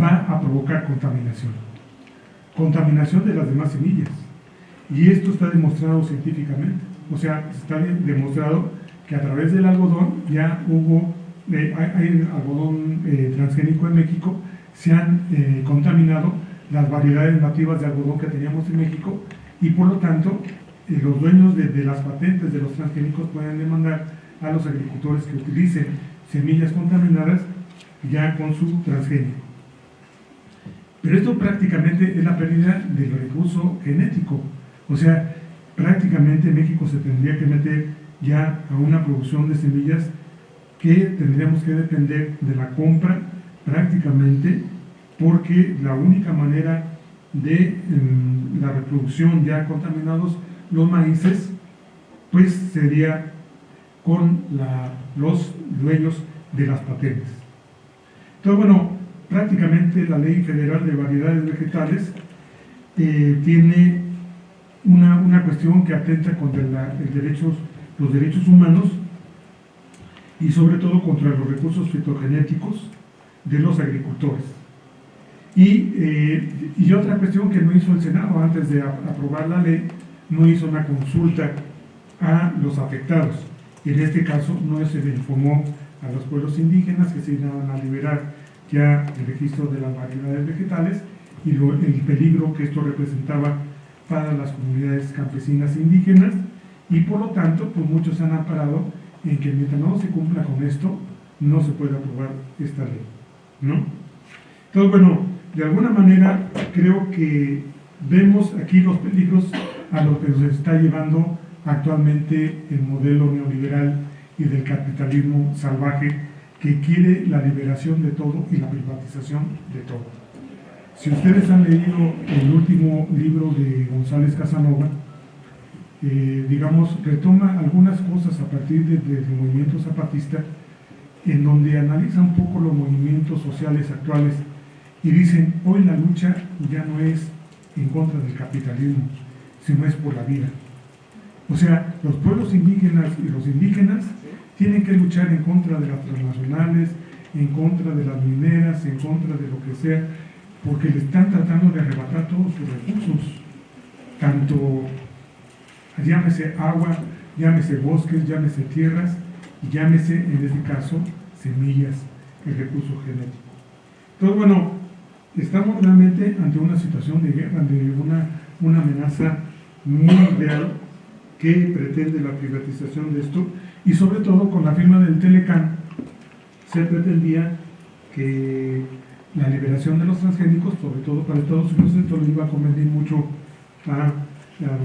va a provocar contaminación. Contaminación de las demás semillas. Y esto está demostrado científicamente. O sea, está demostrado que a través del algodón ya hubo, eh, hay, algodón eh, transgénico en México, se han eh, contaminado las variedades nativas de algodón que teníamos en México y por lo tanto los dueños de, de, las patentes de los transgénicos pueden demandar a los agricultores que utilicen semillas contaminadas ya con su transgénico. Pero esto prácticamente es la pérdida del recurso genético. O sea, prácticamente México se tendría que meter ya a una producción de semillas que tendríamos que depender de la compra prácticamente porque la única manera de em, la reproducción ya contaminados los maíces pues sería con los dueños de las patentes. Entonces, bueno, prácticamente la Ley Federal de Variedades Vegetales eh, tiene una, cuestión que atenta contra derechos, los derechos humanos y sobre todo contra los recursos fitogenéticos de los agricultores. Y, eh, y, otra cuestión que no hizo el Senado antes de aprobar la ley, no hizo una consulta a los afectados. En este caso no se le informó a los pueblos indígenas que se iban a liberar ya el registro de las variedades vegetales y el peligro que esto representaba para las comunidades campesinas e indígenas y por lo tanto pues muchos se han amparado en que mientras no se cumpla con esto no se puede aprobar esta ley ¿no? entonces bueno de alguna manera creo que vemos aquí los peligros a los que nos está llevando actualmente el modelo neoliberal y del capitalismo salvaje que quiere la liberación de todo y la privatización de todo. Si ustedes han leído el último libro de González Casanova, eh, digamos, retoma algunas cosas a partir del movimiento zapatista, en donde analiza un poco los movimientos sociales actuales y dicen, hoy la lucha ya no es en contra del capitalismo, sino es por la vida. O sea, los pueblos indígenas y los indígenas tienen que luchar en contra de las transnacionales, en contra de las mineras, en contra de lo que sea, porque le están tratando de arrebatar todos sus recursos, tanto llámese agua, llámese bosques, llámese tierras, y llámese en este caso semillas, el recurso genético. Entonces, bueno, estamos realmente ante una situación de guerra, ante una, una amenaza muy real que pretende la privatización de esto y sobre todo con la firma del Telecan se pretendía que la liberación de los transgénicos, sobre todo para Estados Unidos, esto le iba a convenir mucho a,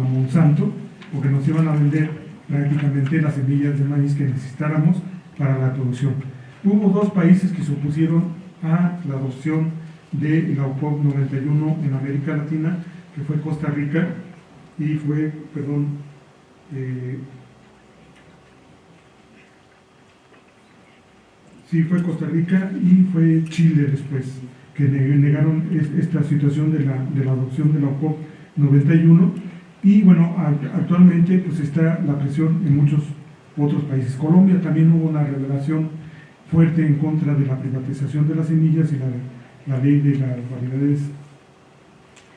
Monsanto, porque nos iban a vender prácticamente las semillas de maíz que necesitáramos para la producción. Hubo dos países que se opusieron a la adopción de la UPOP 91 en América Latina, que fue Costa Rica y fue, perdón, eh, sí fue Costa Rica y fue Chile después, que negaron esta situación de la, de la adopción de la OCOP 91 y bueno, actualmente pues está la presión en muchos otros países. Colombia también hubo una revelación fuerte en contra de la privatización de las semillas y la, la ley de las variedades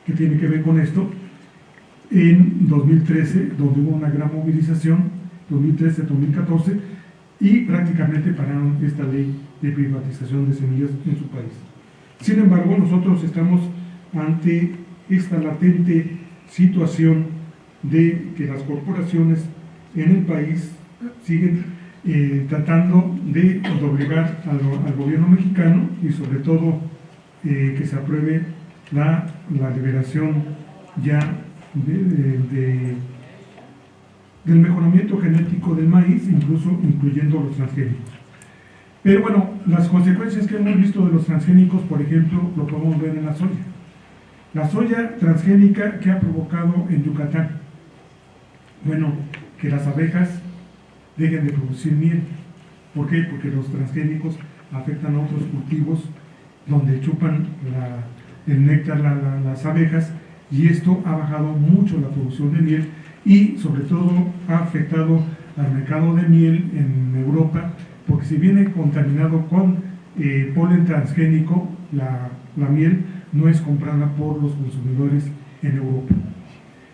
que tiene que ver con esto en 2013, donde hubo una gran movilización, 2013-2014, y prácticamente pararon esta ley de privatización de semillas en su país. Sin embargo, nosotros estamos ante esta latente situación de que las corporaciones en el país siguen eh, tratando de obligar al, gobierno mexicano y sobre todo eh, que se apruebe la, liberación ya de del mejoramiento genético del maíz, incluso incluyendo los transgénicos. Pero bueno, las consecuencias que hemos visto de los transgénicos, por ejemplo, lo podemos ver en la soya. La soya transgénica que ha provocado en Yucatán, bueno, que las abejas dejen de producir miel. ¿Por qué? Porque los transgénicos afectan a otros cultivos donde chupan el néctar las abejas y esto ha bajado mucho la producción de miel y sobre todo ha afectado al mercado de miel en Europa porque si viene contaminado con eh, polen transgénico, la, la miel no es comprada por los consumidores en Europa.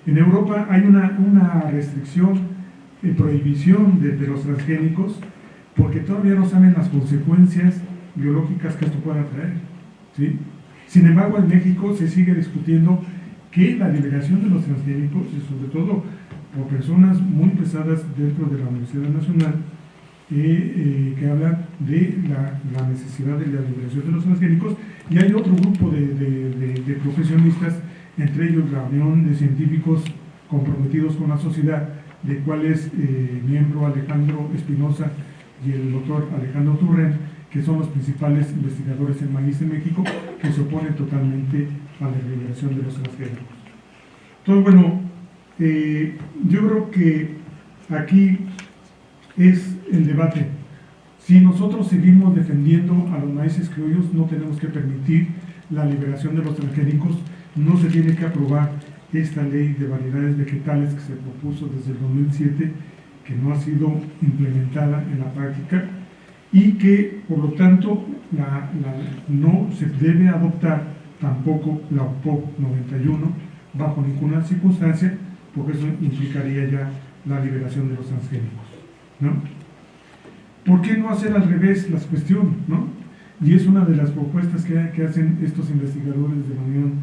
En Europa hay una, una restricción, y prohibición de, de, los transgénicos porque todavía no saben las consecuencias biológicas que esto pueda traer. Sin embargo, en México se sigue discutiendo que la liberación de los transgénicos, y sobre todo por personas muy pesadas dentro de la Universidad Nacional, eh, eh, que hablan de la, necesidad de la liberación de los transgénicos, y hay otro grupo de, profesionistas, entre ellos la Unión de Científicos comprometidos con la sociedad, de cual es eh, miembro Alejandro Espinosa y el doctor Alejandro Turren, que son los principales investigadores en maíz en México, que se oponen totalmente a la liberación de los transgénicos. Entonces, bueno, eh, yo creo que aquí es el debate. Si nosotros seguimos defendiendo a los maíces criollos, no tenemos que permitir la liberación de los transgénicos, no se tiene que aprobar esta ley de variedades vegetales que se propuso desde el 2007, que no ha sido implementada en la práctica y que, por lo tanto, no se debe adoptar tampoco la OPOP 91 bajo ninguna circunstancia, porque eso implicaría ya la liberación de los transgénicos. ¿no? ¿Por qué no hacer al revés las cuestiones? ¿no? Y es una de las propuestas que, que hacen estos investigadores de la Unión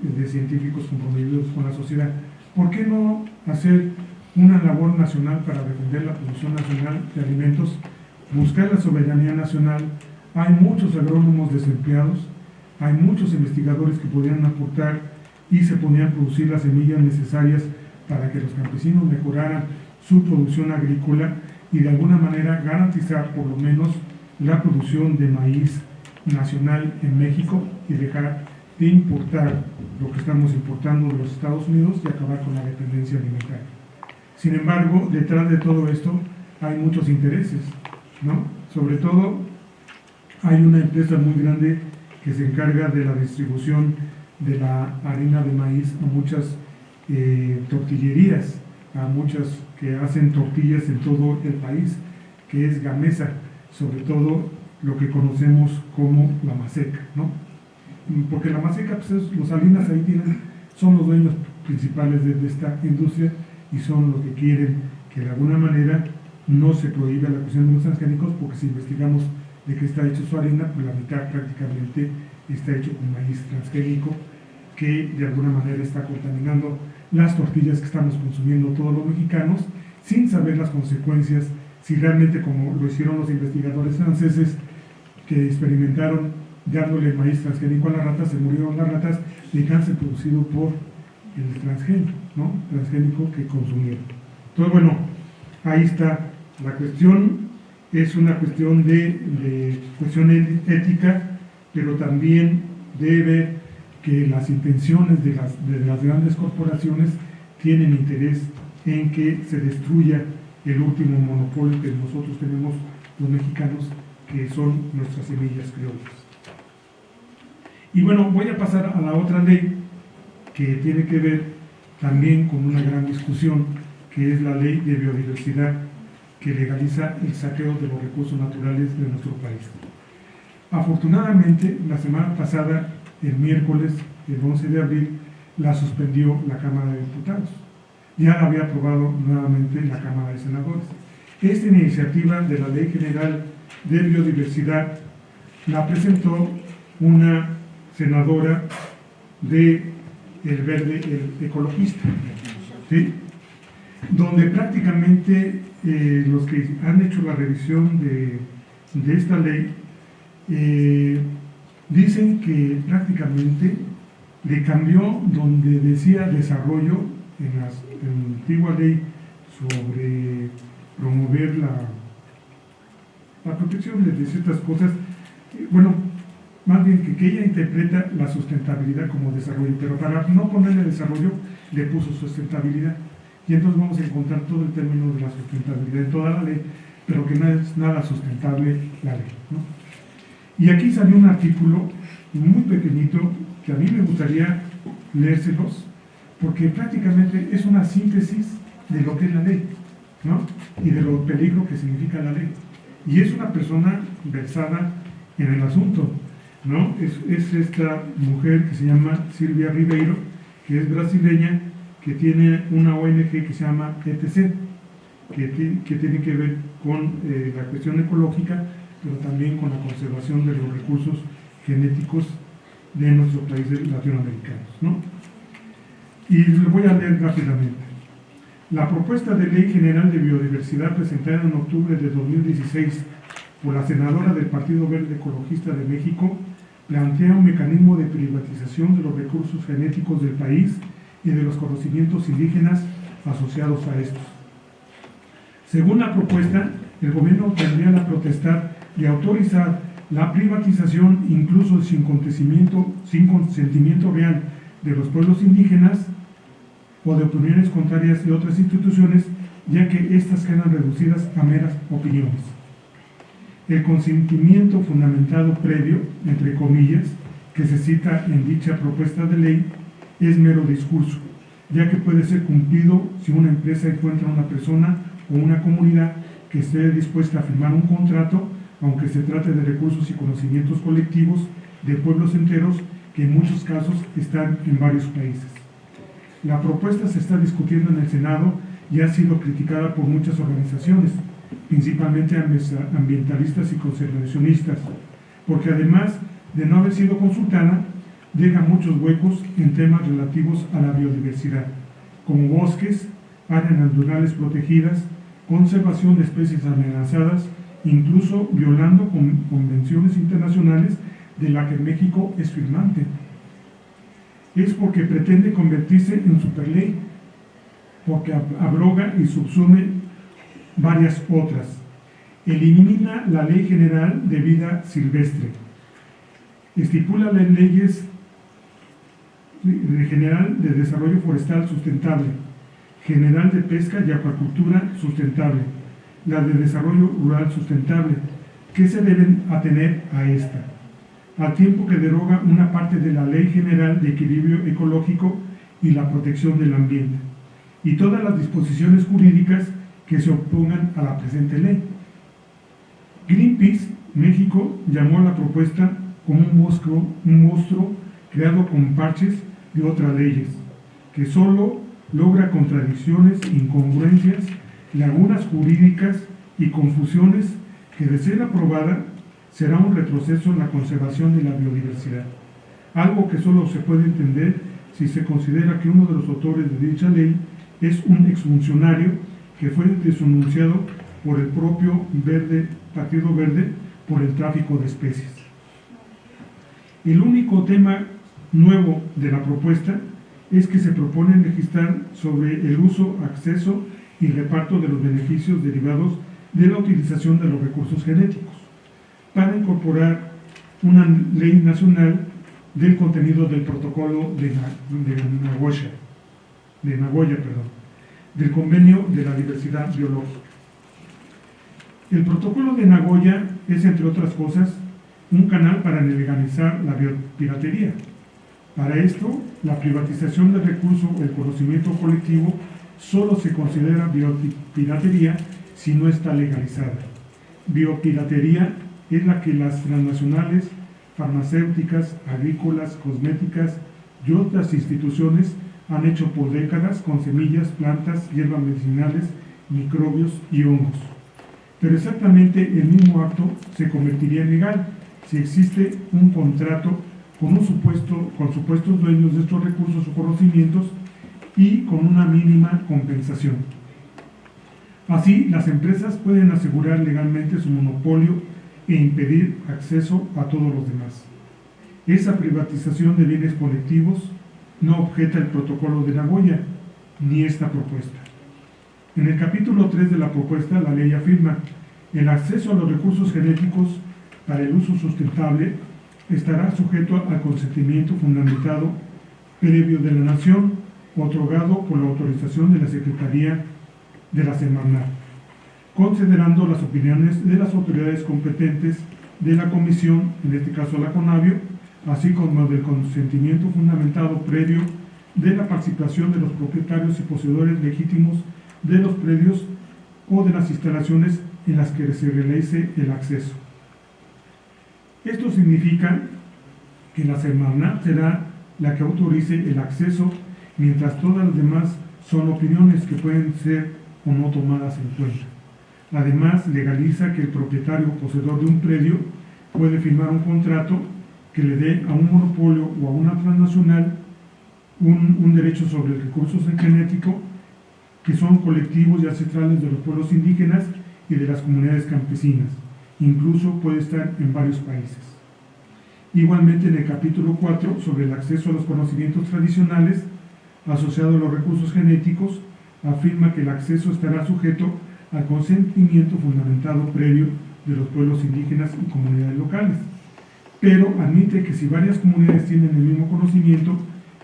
de Científicos comprometidos con la sociedad. ¿Por qué no hacer una labor nacional para defender la producción nacional de alimentos, buscar la soberanía nacional? Hay muchos agrónomos desempleados, hay muchos investigadores que podrían aportar y se podrían producir las semillas necesarias para que los campesinos mejoraran su producción agrícola y de alguna manera garantizar por lo menos la producción de maíz nacional en México y dejar de importar lo que estamos importando de los Estados Unidos y acabar con la dependencia alimentaria. Sin embargo, detrás de todo esto hay muchos intereses, ¿no? Sobre todo hay una empresa muy grande que se encarga de la distribución de la harina de maíz a muchas eh, tortillerías, a muchas que hacen tortillas en todo el país, que es Gamesa, sobre todo lo que conocemos como la maseca, ¿no? Porque la maseca, pues los salinas ahí tienen, son los dueños principales de, de, esta industria y son los que quieren que de alguna manera no se prohíba la cuestión de los transgénicos, porque si investigamos de qué está hecho su harina, pues la mitad prácticamente está hecho con maíz transgénico, que de alguna manera está contaminando las tortillas que estamos consumiendo todos los mexicanos, sin saber las consecuencias, si realmente como lo hicieron los investigadores franceses, que experimentaron dándole maíz transgénico a las ratas, se murieron las ratas de cáncer producido por el transgénico, ¿no? transgénico que consumieron. Entonces, bueno, ahí está la cuestión, es una cuestión de, de cuestión ética, pero también debe que las intenciones de las, de las grandes corporaciones tienen interés en que se destruya el último monopolio que nosotros tenemos los mexicanos, que son nuestras semillas criollas. Y bueno, voy a pasar a la otra ley que tiene que ver también con una gran discusión, que es la ley de biodiversidad que legaliza el saqueo de los recursos naturales de nuestro país. Afortunadamente, la semana pasada el miércoles, el 11 de abril, la suspendió la Cámara de Diputados. Ya la había aprobado nuevamente la Cámara de Senadores. Esta iniciativa de la Ley General de Biodiversidad la presentó una senadora de El Verde, el ecologista, donde prácticamente eh, los que han hecho la revisión de, de esta ley eh, dicen que prácticamente le cambió donde decía desarrollo en, la antigua ley sobre promover la, la protección de ciertas cosas, bueno, más bien que, que, ella interpreta la sustentabilidad como desarrollo, pero para no ponerle desarrollo le puso sustentabilidad. Y entonces vamos a encontrar todo el término de la sustentabilidad en toda la ley, pero que no es nada sustentable la ley. Y aquí salió un artículo muy pequeñito que a mí me gustaría leérselos, porque prácticamente es una síntesis de lo que es la ley, ¿no? Y de lo peligro que significa la ley. Y es una persona versada en el asunto. ¿no? Es, es esta mujer que se llama Silvia Ribeiro, que es brasileña, que tiene una ONG que se llama ETC, que, tiene que ver con eh, la cuestión ecológica, pero también con la conservación de los recursos genéticos de nuestros países latinoamericanos. ¿no? Y lo voy a leer rápidamente. La propuesta de Ley General de Biodiversidad presentada en octubre de 2016 por la senadora del Partido Verde Ecologista de México plantea un mecanismo de privatización de los recursos genéticos del país y de los conocimientos indígenas asociados a estos. Según la propuesta, el gobierno tendría la protestar de autorizar la privatización incluso sin consentimiento, sin consentimiento real de los pueblos indígenas o de opiniones contrarias de otras instituciones, ya que éstas quedan reducidas a meras opiniones. El consentimiento fundamentado previo, entre comillas, que se cita en dicha propuesta de ley, es mero discurso, ya que puede ser cumplido si una empresa encuentra una persona o una comunidad que esté dispuesta a firmar un contrato aunque se trate de recursos y conocimientos colectivos de pueblos enteros que en muchos casos están en varios países. La propuesta se está discutiendo en el Senado y ha sido criticada por muchas organizaciones, principalmente ambientalistas y conservacionistas, porque además de no haber sido consultada, deja muchos huecos en temas relativos a la biodiversidad, como bosques, áreas naturales protegidas, conservación de especies amenazadas, incluso violando convenciones internacionales de la que México es firmante. Es porque pretende convertirse en superley, porque abroga y subsume varias otras. Elimina la Ley General de Vida Silvestre. Estipula las leyes general de desarrollo forestal sustentable, general de pesca y acuacultura sustentable, la de desarrollo rural sustentable, que se deben atener a esta, al tiempo que deroga una parte de la Ley General de Equilibrio Ecológico y la Protección del Ambiente, y todas las disposiciones jurídicas que se opongan a la presente ley. Greenpeace México llamó a la propuesta como un monstruo, un monstruo creado con parches de otras leyes, que solo logra contradicciones, incongruencias lagunas jurídicas y confusiones que de ser aprobada será un retroceso en la conservación de la biodiversidad, algo que solo se puede entender si se considera que uno de los autores de dicha ley es un exfuncionario que fue denunciado por el propio Verde, Partido Verde por el tráfico de especies. El único tema nuevo de la propuesta es que se propone legislar sobre el uso, acceso y reparto de los beneficios derivados de la utilización de los recursos genéticos, para incorporar una ley nacional del contenido del protocolo de, Nagoya, del convenio de la diversidad biológica. El protocolo de Nagoya es, entre otras cosas, un canal para legalizar la biopiratería. Para esto, la privatización del recurso el conocimiento colectivo solo se considera biopiratería si no está legalizada. Biopiratería es la que las transnacionales, farmacéuticas, agrícolas, cosméticas y otras instituciones han hecho por décadas con semillas, plantas, hierbas medicinales, microbios y hongos. Pero exactamente el mismo acto se convertiría en legal si existe un contrato con, con supuestos dueños de estos recursos o conocimientos y con una mínima compensación. Así, las empresas pueden asegurar legalmente su monopolio e impedir acceso a todos los demás. Esa privatización de bienes colectivos no objeta el protocolo de Nagoya, ni esta propuesta. En el capítulo 3 de la propuesta, la ley afirma, el acceso a los recursos genéticos para el uso sustentable estará sujeto al consentimiento fundamentado previo de la nación otorgado por la autorización de la Secretaría de la Semarnat, considerando las opiniones de las autoridades competentes de la Comisión, en este caso la CONAVIO, así como del consentimiento fundamentado previo de la participación de los propietarios y poseedores legítimos de los predios o de las instalaciones en las que se realice el acceso. Esto significa que la Semarnat será la que autorice el acceso, mientras todas las demás son opiniones que pueden ser o no tomadas en cuenta. Además, legaliza que el propietario o poseedor de un predio puede firmar un contrato que le dé a un monopolio o a una transnacional un, un derecho sobre el recurso genético que son colectivos y ancestrales de los pueblos indígenas y de las comunidades campesinas. Incluso puede estar en varios países. Igualmente en el capítulo 4 sobre el acceso a los conocimientos tradicionales asociado a los recursos genéticos, afirma que el acceso estará sujeto al consentimiento fundamentado previo de los pueblos indígenas y comunidades locales, pero admite que si varias comunidades tienen el mismo conocimiento,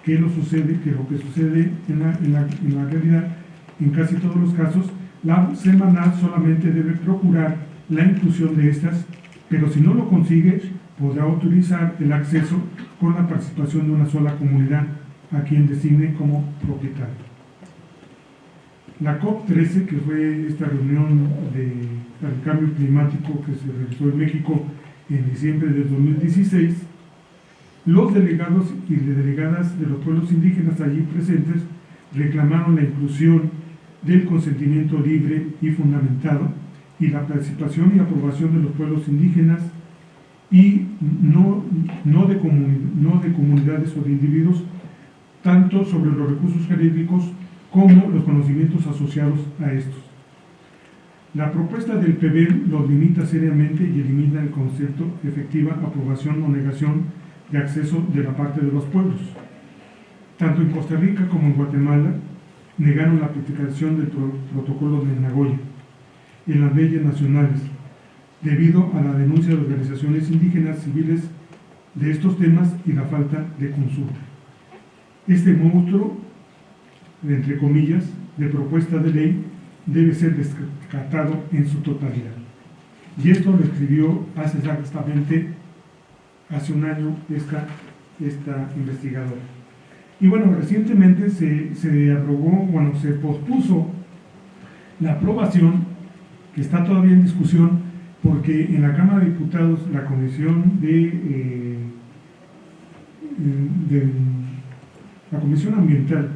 que lo sucede, que lo que sucede en la, en la, realidad, en casi todos los casos, la semanal solamente debe procurar la inclusión de estas, pero si no lo consigue, podrá autorizar el acceso con la participación de una sola comunidad a quien designe como propietario. La COP13, que fue esta reunión de, cambio climático que se realizó en México en diciembre de 2016, los delegados y delegadas de los pueblos indígenas allí presentes reclamaron la inclusión del consentimiento libre y fundamentado y la participación y aprobación de los pueblos indígenas y no, no, de, no de comunidades o de individuos, tanto sobre los recursos genéticos como los conocimientos asociados a estos. La propuesta del PBM los limita seriamente y elimina el concepto efectiva aprobación o negación de acceso de la parte de los pueblos. Tanto en Costa Rica como en Guatemala negaron la aplicación del protocolo de Nagoya en las leyes nacionales, debido a la denuncia de organizaciones indígenas civiles de estos temas y la falta de consulta. Este monstruo, entre comillas, de propuesta de ley debe ser descartado en su totalidad. Y esto lo escribió hace exactamente hace un año esta, esta investigadora. Y bueno, recientemente se, se aprobó, bueno, se pospuso la aprobación, que está todavía en discusión, porque en la Cámara de Diputados la Comisión de, eh, la Comisión Ambiental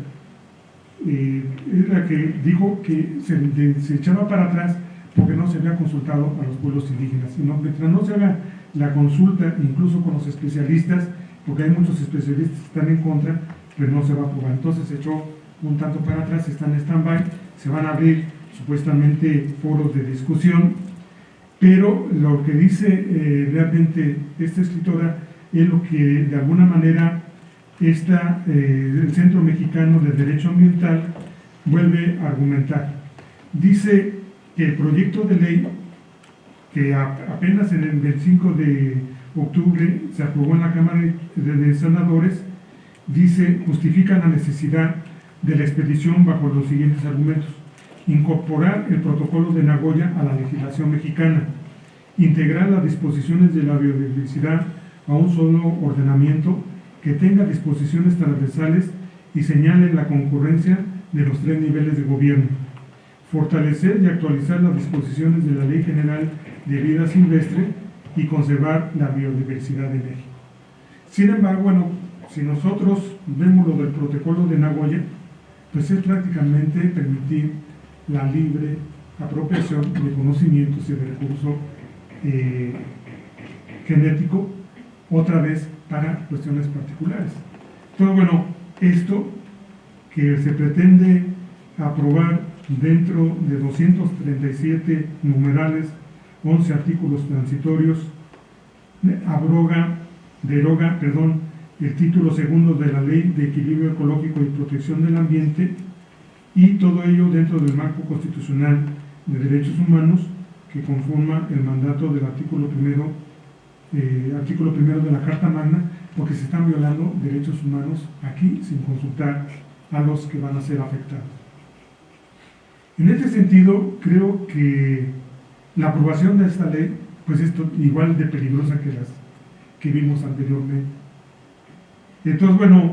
eh, es la que dijo que se, echaba para atrás porque no se había consultado a los pueblos indígenas. Y mientras no se haga la consulta, incluso con los especialistas, porque hay muchos especialistas que están en contra, pero no se va a aprobar. Entonces se echó un tanto para atrás, está en stand-by, se van a abrir supuestamente foros de discusión, pero lo que dice eh, realmente esta escritora es lo que de alguna manera esta, eh, el Centro Mexicano de Derecho Ambiental vuelve a argumentar. Dice que el proyecto de ley, que apenas en el 25 de octubre se aprobó en la Cámara de Senadores, dice, justifica la necesidad de la expedición bajo los siguientes argumentos. Incorporar el protocolo de Nagoya a la legislación mexicana, integrar las disposiciones de la biodiversidad a un solo ordenamiento que tenga disposiciones transversales y señale la concurrencia de los tres niveles de gobierno, fortalecer y actualizar las disposiciones de la Ley General de Vida Silvestre y conservar la biodiversidad de México. Sin embargo, bueno, si nosotros vemos lo del protocolo de Nagoya, pues es prácticamente permitir la libre apropiación de conocimientos y de recurso eh, genético, otra vez para cuestiones particulares. Entonces, bueno, esto que se pretende aprobar dentro de 237 numerales, 11 artículos transitorios, abroga, deroga, perdón, el título segundo de la Ley de Equilibrio Ecológico y Protección del Ambiente y todo ello dentro del marco constitucional de derechos humanos que conforma el mandato del artículo primero, eh, artículo primero de la Carta Magna, porque se están violando derechos humanos aquí sin consultar a los que van a ser afectados. En este sentido, creo que la aprobación de esta ley, pues es igual de peligrosa que las que vimos anteriormente entonces, bueno,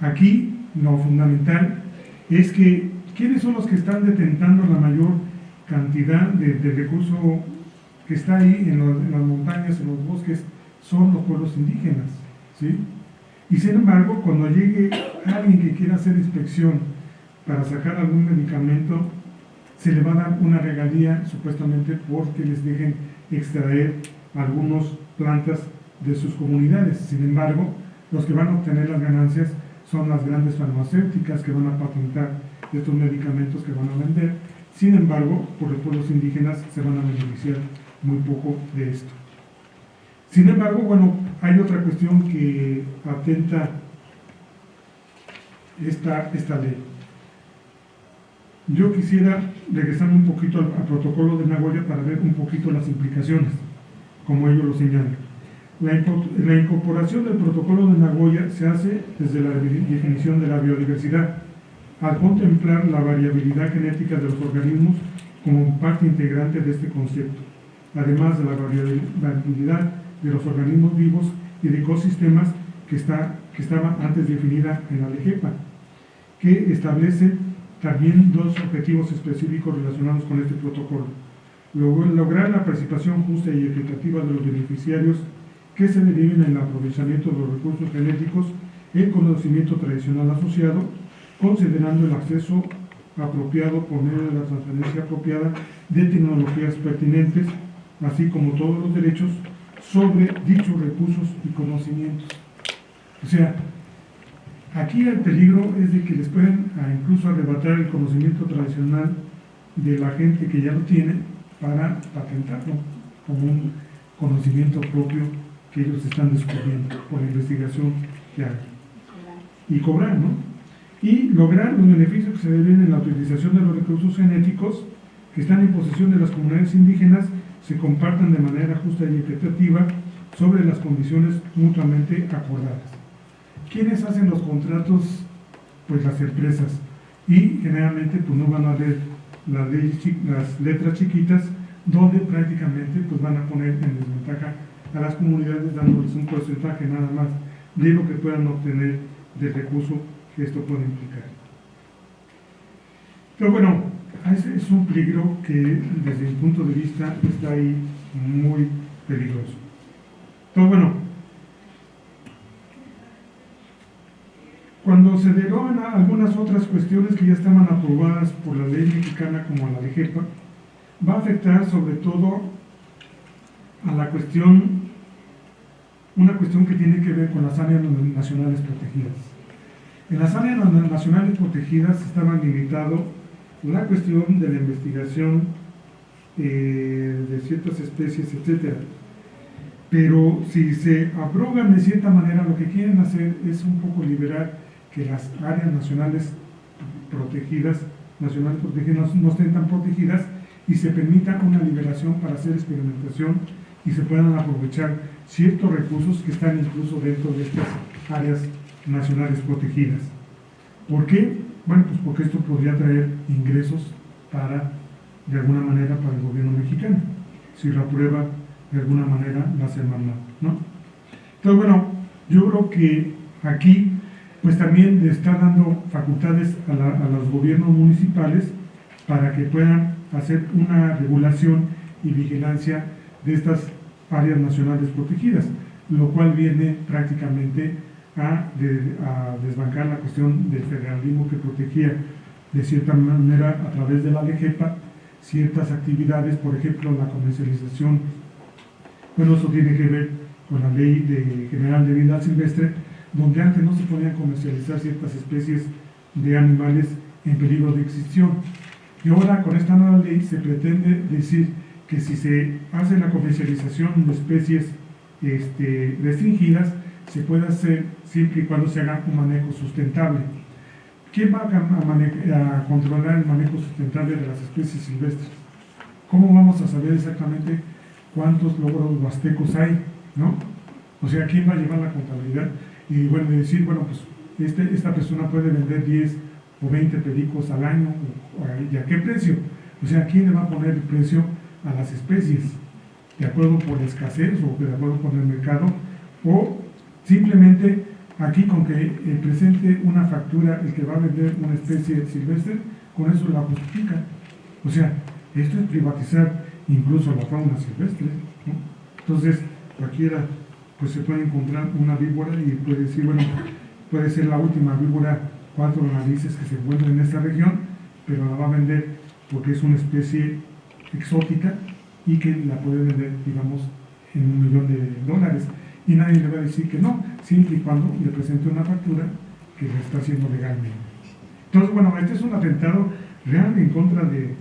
aquí lo fundamental es que ¿quiénes son los que están detentando la mayor cantidad de, recurso que está ahí en, las montañas, en los bosques? Son los pueblos indígenas. ¿sí? Y sin embargo, cuando llegue alguien que quiera hacer inspección para sacar algún medicamento, se le va a dar una regalía supuestamente porque les dejen extraer algunas plantas de sus comunidades. Sin embargo, los que van a obtener las ganancias son las grandes farmacéuticas que van a patentar estos medicamentos que van a vender. Sin embargo, por los pueblos indígenas se van a beneficiar muy poco de esto. Sin embargo, bueno, hay otra cuestión que atenta esta, esta ley. Yo quisiera regresar un poquito al, protocolo de Nagoya para ver un poquito las implicaciones, como ellos lo señalan. La, incorporación del protocolo de Nagoya se hace desde la definición de la biodiversidad, al contemplar la variabilidad genética de los organismos como parte integrante de este concepto, además de la variabilidad de los organismos vivos y de ecosistemas que, está, que estaba antes definida en la LEGEPA, que establece también dos objetivos específicos relacionados con este protocolo. Lograr la participación justa y equitativa de los beneficiarios que se deriven en el aprovechamiento de los recursos genéticos, el conocimiento tradicional asociado, considerando el acceso apropiado por medio de la transferencia apropiada de tecnologías pertinentes, así como todos los derechos sobre dichos recursos y conocimientos. O sea, aquí el peligro es de que les pueden incluso arrebatar el conocimiento tradicional de la gente que ya lo tiene para patentarlo como un conocimiento propio que ellos están descubriendo por la investigación que hay. Y cobrar, ¿no? Y lograr los beneficios que se deben en la utilización de los recursos genéticos que están en posesión de las comunidades indígenas se compartan de manera justa y equitativa sobre las condiciones mutuamente acordadas. ¿Quiénes hacen los contratos? Pues las empresas. Y generalmente pues no van a leer las, las letras chiquitas donde prácticamente pues van a poner en desventaja a las comunidades dándoles un porcentaje nada más de lo que puedan obtener del recurso que esto puede implicar. Pero bueno, ese es un peligro que desde mi punto de vista está ahí muy peligroso. Entonces, bueno, cuando se derogan algunas otras cuestiones que ya estaban aprobadas por la ley mexicana como la de JEPA, va a afectar sobre todo a la cuestión, una cuestión que tiene que ver con las áreas nacionales protegidas. En las áreas nacionales protegidas estaban limitados la cuestión de la investigación eh, de ciertas especies, etc. Pero si se abrogan de cierta manera, lo que quieren hacer es un poco liberar que las áreas nacionales protegidas, nacionales protegidas no estén tan protegidas y se permita una liberación para hacer experimentación y se puedan aprovechar ciertos recursos que están incluso dentro de estas áreas nacionales protegidas. ¿Por qué? Bueno, pues porque esto podría traer ingresos para, de alguna manera, para el gobierno mexicano, si la prueba de alguna manera la hace ¿no? Entonces, bueno, yo creo que aquí, pues también le está dando facultades a, a los gobiernos municipales para que puedan hacer una regulación y vigilancia de estas áreas nacionales protegidas, lo cual viene prácticamente a, desbancar la cuestión del federalismo que protegía de cierta manera a través de la LEGEPA ciertas actividades, por ejemplo la comercialización, bueno eso tiene que ver con la ley de general de vida silvestre, donde antes no se podían comercializar ciertas especies de animales en peligro de extinción. Y ahora con esta nueva ley se pretende decir que si se hace la comercialización de especies este, restringidas, se puede hacer siempre y cuando se haga un manejo sustentable. ¿Quién va a, controlar el manejo sustentable de las especies silvestres? ¿Cómo vamos a saber exactamente cuántos logros huastecos hay? ¿no? O sea, ¿quién va a llevar la contabilidad? Y bueno, decir, bueno, pues este, esta persona puede vender 10 o 20 pericos al año, ¿y a qué precio? O sea, ¿quién le va a poner el precio a las especies? ¿De acuerdo por la escasez o de acuerdo con el mercado? ¿O Simplemente aquí con que eh, presente una factura el que va a vender una especie silvestre, con eso la justifica. O sea, esto es privatizar incluso la fauna silvestre. Entonces, cualquiera pues se puede encontrar una víbora y puede decir, bueno, puede ser la última víbora cuatro narices que se encuentra en esta región, pero la va a vender porque es una especie exótica y que la puede vender, digamos, en un millón de dólares. Y nadie le va a decir que no, siempre y cuando le presente una factura que lo está haciendo legalmente. Entonces, bueno, este es un atentado real en contra de,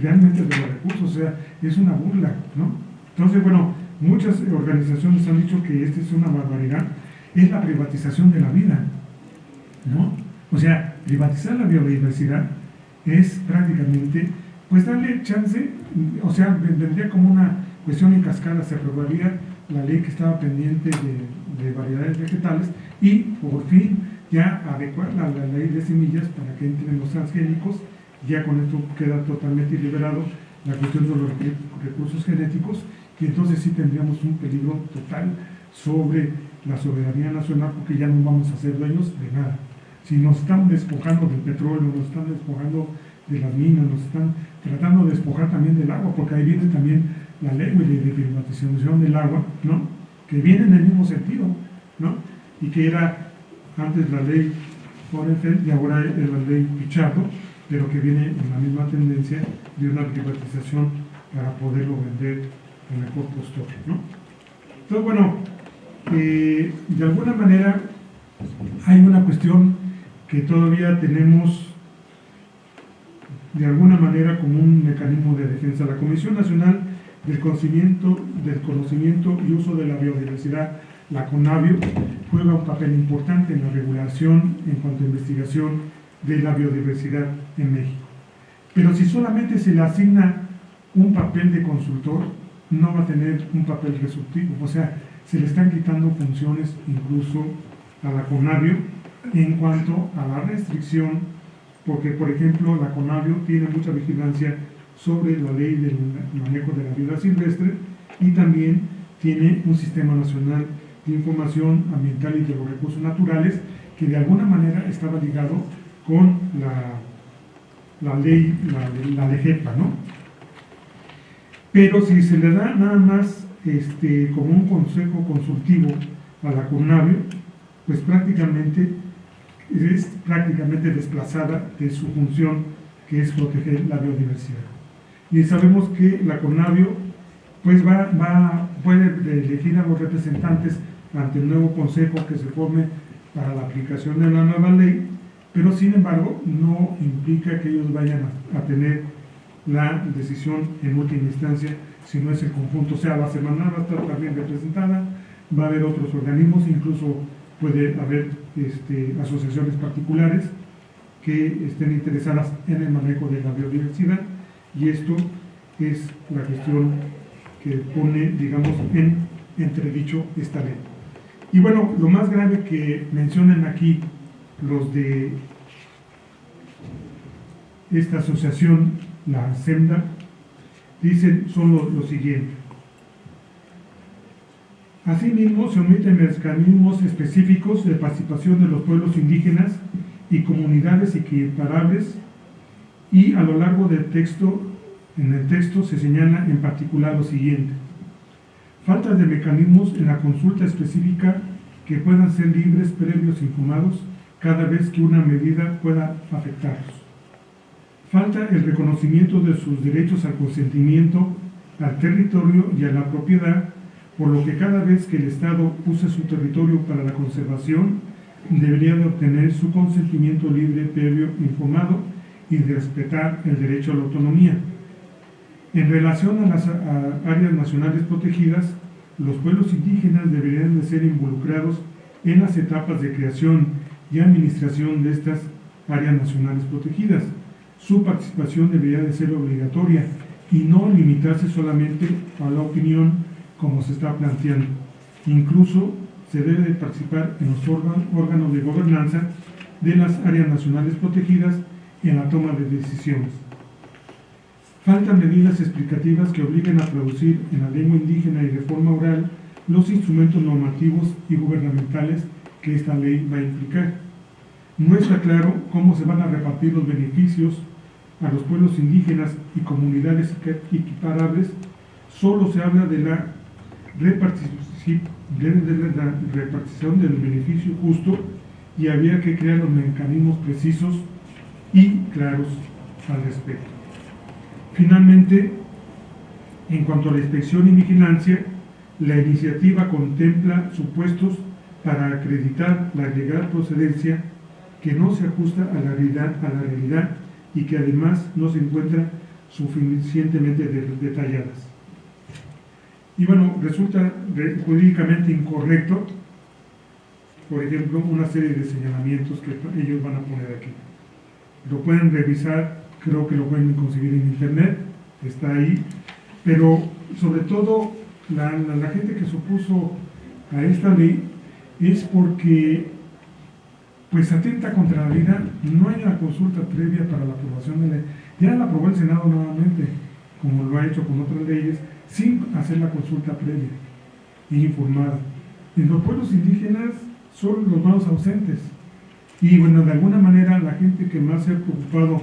realmente de los recursos, o sea, es una burla, ¿no? Entonces, bueno, muchas organizaciones han dicho que esta es una barbaridad, es la privatización de la vida, ¿no? O sea, privatizar la biodiversidad es prácticamente, pues darle chance, o sea, vendría como una cuestión en cascada, se aprobaría la ley que estaba pendiente de, de variedades vegetales y por fin ya adecuar la, la, ley de semillas para que entren los transgénicos, ya con esto queda totalmente liberado la cuestión de los recursos genéticos y entonces sí tendríamos un peligro total sobre la soberanía nacional porque ya no vamos a ser dueños de nada. Si nos están despojando del petróleo, nos están despojando de las minas, nos están tratando de despojar también del agua, porque ahí viene también la ley de privatización del agua, ¿no? que viene en el mismo sentido, ¿no? y que era antes la ley Forenfeld y ahora es la ley Pichardo, pero que viene en la misma tendencia de una privatización para poderlo vender en mejor postor. ¿no? Entonces, bueno, eh, de alguna manera hay una cuestión que todavía tenemos de alguna manera como un mecanismo de defensa. La Comisión Nacional del Conocimiento, del Conocimiento y Uso de la Biodiversidad, la CONABIO, juega un papel importante en la regulación en cuanto a investigación de la biodiversidad en México. Pero si solamente se le asigna un papel de consultor, no va a tener un papel resolutivo. O sea, se le están quitando funciones incluso a la CONABIO en cuanto a la restricción porque por ejemplo la CONAVIO tiene mucha vigilancia sobre la ley del manejo de la vida silvestre y también tiene un sistema nacional de información ambiental y de los recursos naturales que de alguna manera estaba ligado con la, la ley, la, la LEGEPA, ¿no? Pero si se le da nada más este, como un consejo consultivo a la CONAVIO, pues prácticamente es prácticamente desplazada de su función que es proteger la biodiversidad. Y sabemos que la CONAVIO pues va, va, puede elegir a los representantes ante el nuevo consejo que se forme para la aplicación de la nueva ley, pero sin embargo no implica que ellos vayan a, a tener la decisión en última instancia si no es el conjunto, o sea, la semana va a estar también representada, va a haber otros organismos, incluso puede haber este, asociaciones particulares que estén interesadas en el manejo de la biodiversidad y esto es la cuestión que pone, digamos, en entredicho esta ley. Y bueno, lo más grave que mencionan aquí los de esta asociación, la SEMDA, dicen son lo, lo siguiente. Asimismo, se omiten mecanismos específicos de participación de los pueblos indígenas y comunidades equiparables y a lo largo del texto, en el texto se señala en particular lo siguiente. Falta de mecanismos en la consulta específica que puedan ser libres, previos y infumados cada vez que una medida pueda afectarlos. Falta el reconocimiento de sus derechos al consentimiento, al territorio y a la propiedad por lo que cada vez que el Estado use su territorio para la conservación, debería de obtener su consentimiento libre, previo, informado y respetar el derecho a la autonomía. En relación a las áreas nacionales protegidas, los pueblos indígenas deberían de ser involucrados en las etapas de creación y administración de estas áreas nacionales protegidas. Su participación debería de ser obligatoria y no limitarse solamente a la opinión como se está planteando. Incluso se debe participar en los órganos de gobernanza de las áreas nacionales protegidas en la toma de decisiones. Faltan medidas explicativas que obliguen a traducir en la lengua indígena y de forma oral los instrumentos normativos y gubernamentales que esta ley va a implicar. No está claro cómo se van a repartir los beneficios a los pueblos indígenas y comunidades equiparables, solo se habla de de la repartición del beneficio justo y había que crear los mecanismos precisos y claros al respecto. Finalmente, en cuanto a la inspección y vigilancia, la iniciativa contempla supuestos para acreditar la legal procedencia que no se ajusta a la realidad, a la realidad y que además no se encuentran suficientemente detalladas. Y bueno, resulta jurídicamente incorrecto, por ejemplo, una serie de señalamientos que ellos van a poner aquí. Lo pueden revisar, creo que lo pueden conseguir en internet, está ahí, pero sobre todo la, la gente que se opuso a esta ley es porque pues atenta contra la vida, no hay una consulta previa para la aprobación de la ley. Ya la aprobó el Senado nuevamente, como lo ha hecho con otras leyes, sin hacer la consulta previa e informada. En los pueblos indígenas son los más ausentes. Y bueno, de alguna manera la gente que más se ha preocupado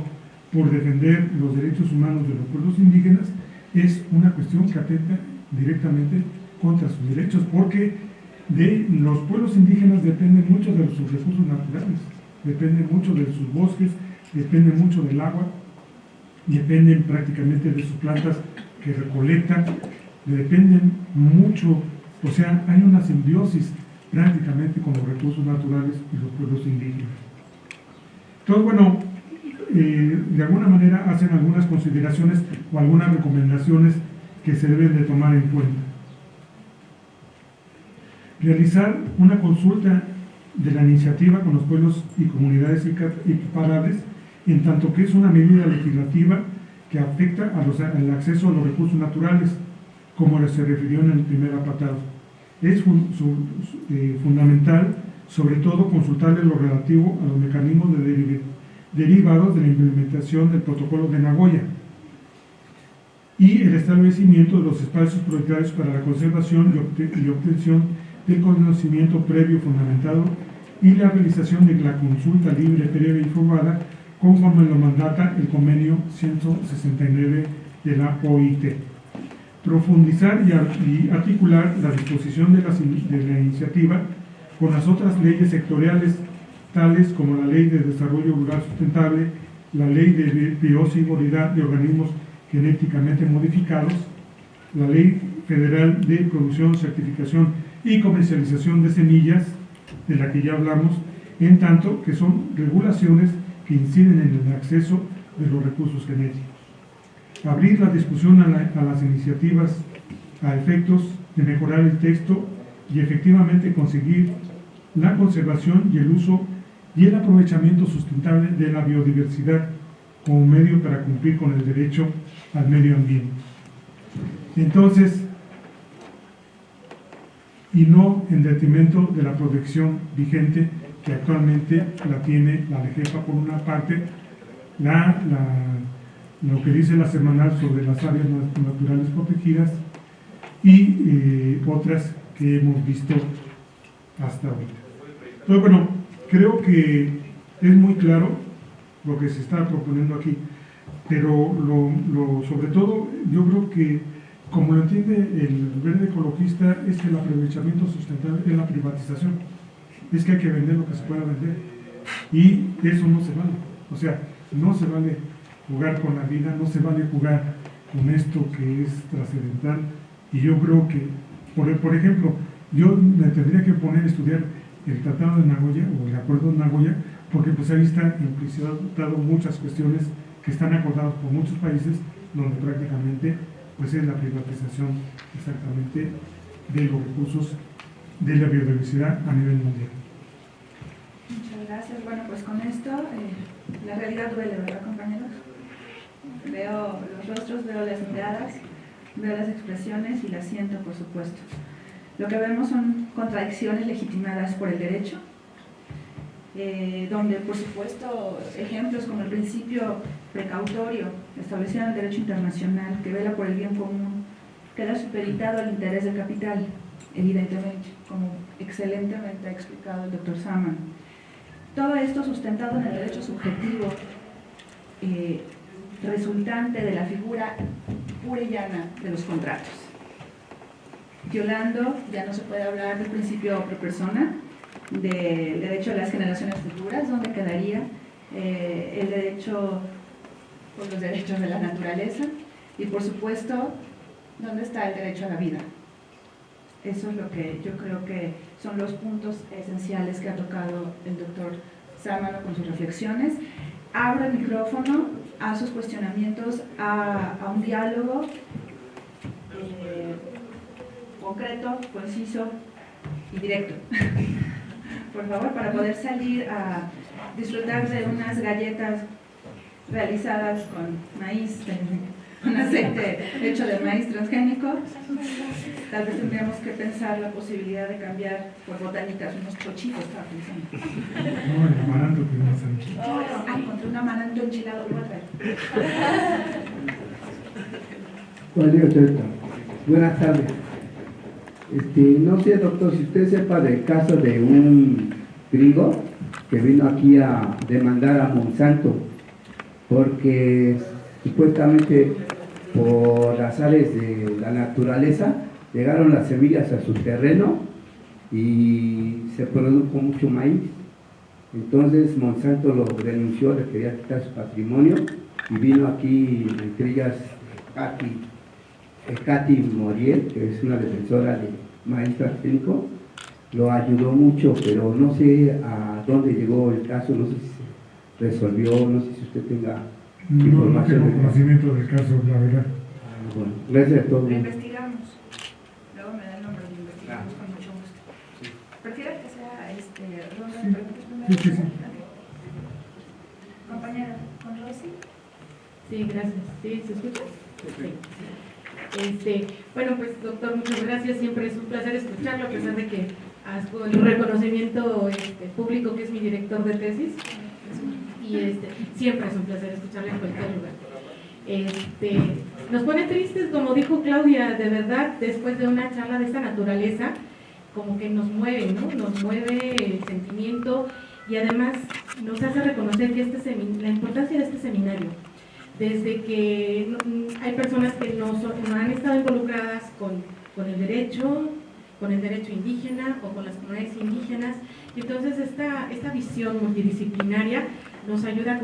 por defender los derechos humanos de los pueblos indígenas es una cuestión que atenta directamente contra sus derechos, porque de los pueblos indígenas dependen mucho de sus recursos naturales, dependen mucho de sus bosques, dependen mucho del agua, dependen prácticamente de sus plantas que recolectan, dependen mucho, o sea, hay una simbiosis prácticamente con los recursos naturales y los pueblos indígenas. Entonces, bueno, eh, de alguna manera hacen algunas consideraciones o algunas recomendaciones que se deben de tomar en cuenta realizar una consulta de la iniciativa con los pueblos y comunidades equiparables, en tanto que es una medida legislativa que afecta al acceso a los recursos naturales, como se refirió en el primer apartado. Es eh, fundamental, sobre todo, consultarle lo relativo a los mecanismos de derivados de la implementación del protocolo de Nagoya y el establecimiento de los espacios prioritarios para la conservación y obtención del conocimiento previo fundamentado y la realización de la consulta libre, previa y informada conforme lo mandata el convenio 169 de la OIT. Profundizar y articular la disposición de la, iniciativa con las otras leyes sectoriales, tales como la Ley de Desarrollo Rural Sustentable, la Ley de Bioseguridad de Organismos Genéticamente Modificados, la Ley Federal de Producción, Certificación y comercialización de semillas, de la que ya hablamos, en tanto que son regulaciones que inciden en el acceso de los recursos genéticos. Abrir la discusión a, las iniciativas a efectos de mejorar el texto y efectivamente conseguir la conservación y el uso y el aprovechamiento sustentable de la biodiversidad como medio para cumplir con el derecho al medio ambiente. Entonces, y no en detrimento de la protección vigente que actualmente la tiene la LEGEPA por una parte, la, lo que dice la semanal sobre las áreas naturales protegidas y eh, otras que hemos visto hasta ahorita. Entonces, bueno, creo que es muy claro lo que se está proponiendo aquí, pero lo, sobre todo yo creo que como lo entiende el verde ecologista, es que el aprovechamiento sustentable es la privatización. Es que hay que vender lo que se pueda vender. Y eso no se vale. O sea, no se vale jugar con la vida, no se vale jugar con esto que es trascendental. Y yo creo que, por, por ejemplo, yo me tendría que poner a estudiar el Tratado de Nagoya o el Acuerdo de Nagoya, porque pues ahí está implicitado muchas cuestiones que están acordadas por muchos países donde prácticamente pues es la privatización exactamente de los recursos de la biodiversidad a nivel mundial. Gracias. Bueno, pues con esto eh, la realidad duele, ¿verdad compañeros? Veo los rostros, veo las miradas, veo las expresiones y las siento, por supuesto. Lo que vemos son contradicciones legitimadas por el derecho, eh, donde por supuesto ejemplos como el principio precautorio establecido en el derecho internacional que vela por el bien común queda superitado al interés del capital, evidentemente, como excelentemente ha explicado el doctor Saman. Todo esto sustentado en el derecho subjetivo eh, resultante de la figura pura y llana de los contratos. violando, ya no se puede hablar del principio pro persona, del derecho a las generaciones futuras, ¿dónde quedaría eh, el derecho, por los derechos de la naturaleza? Y por supuesto, ¿dónde está el derecho a la vida? Eso es lo que yo creo que son los puntos esenciales que ha tocado el doctor Sámano con sus reflexiones. Abro el micrófono a sus cuestionamientos, a, un diálogo eh, concreto, conciso y directo. Por favor, para poder salir a disfrutar de unas galletas realizadas con maíz un aceite hecho de maíz transgénico, tal vez tendríamos que pensar la posibilidad de cambiar por botanitas, unos chochitos, estaba pensando. No, el amaranto que no Oh, ah, encontré un amaranto enchilado, lo voy Buenas tardes. Este, no sé, doctor, si usted sepa del caso de un griego que vino aquí a demandar a Monsanto porque supuestamente por las áreas de la naturaleza, llegaron las semillas a su terreno y se produjo mucho maíz. Entonces Monsanto lo denunció, le quería quitar su patrimonio y vino aquí, entre ellas, Katy, Moriel, que es una defensora de maíz transgénico, lo ayudó mucho, pero no sé a dónde llegó el caso, no sé si se resolvió, no sé si usted tenga no, no tengo conocimiento del caso, la verdad. Bueno, gracias a todos. Lo investigamos. Luego me da el nombre, lo investigamos con mucho gusto. Sí. ¿Prefiere que sea este, ronda de preguntas primero? Sí, sí, sí. Compañera, ¿con Rosy? Sí, gracias. ¿Sí? ¿Se escucha? Sí. Este, bueno, pues doctor, muchas gracias. Siempre es un placer escucharlo, a pesar de que con el reconocimiento este, público que es mi director de tesis este, siempre es un placer escucharle en cualquier lugar. Este, nos pone tristes, como dijo Claudia, de verdad, después de una charla de esta naturaleza, como que nos mueve, ¿no? Nos mueve el sentimiento y además nos hace reconocer que este la importancia de este seminario. Desde que hay personas que no, no han estado involucradas con, con el derecho, con el derecho indígena o con las comunidades indígenas. Y entonces esta, esta visión multidisciplinaria nos ayuda a